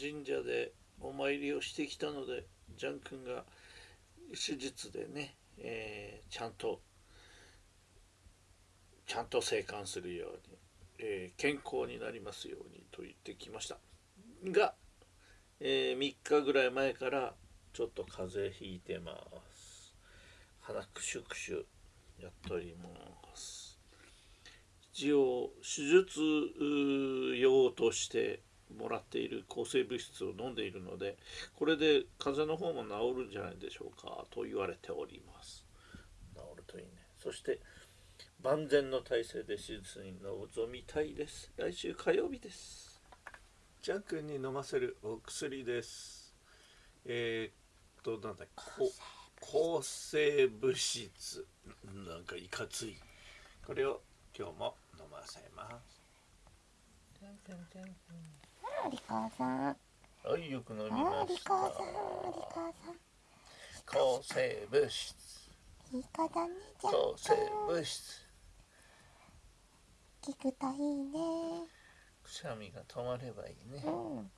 神社でお参りをしてきたのでジャン君が手術でね、えー、ちゃんとちゃんと生還するように、えー、健康になりますようにと言ってきました。が、えー、3日ぐらい前からちょっと風邪ひいてます。鼻くしゅくしゅやっております。一応手術用としてもらっている抗生物質を飲んでいるのでこれで風邪の方も治るんじゃないでしょうかと言われております。治るといいね。そして万全の体制で手術に臨みたいです。来週火曜日です。ジャン君に飲ませるお薬です。えー、っとなんだ抗生物質。なんかいかつい。これを今日も飲ませますジャン君ジャン君あリカさんはいよく飲みました。リカさんリカさん抗生物質いい子だね抗生物質聞くといいねくしゃみが止まればいいね、うん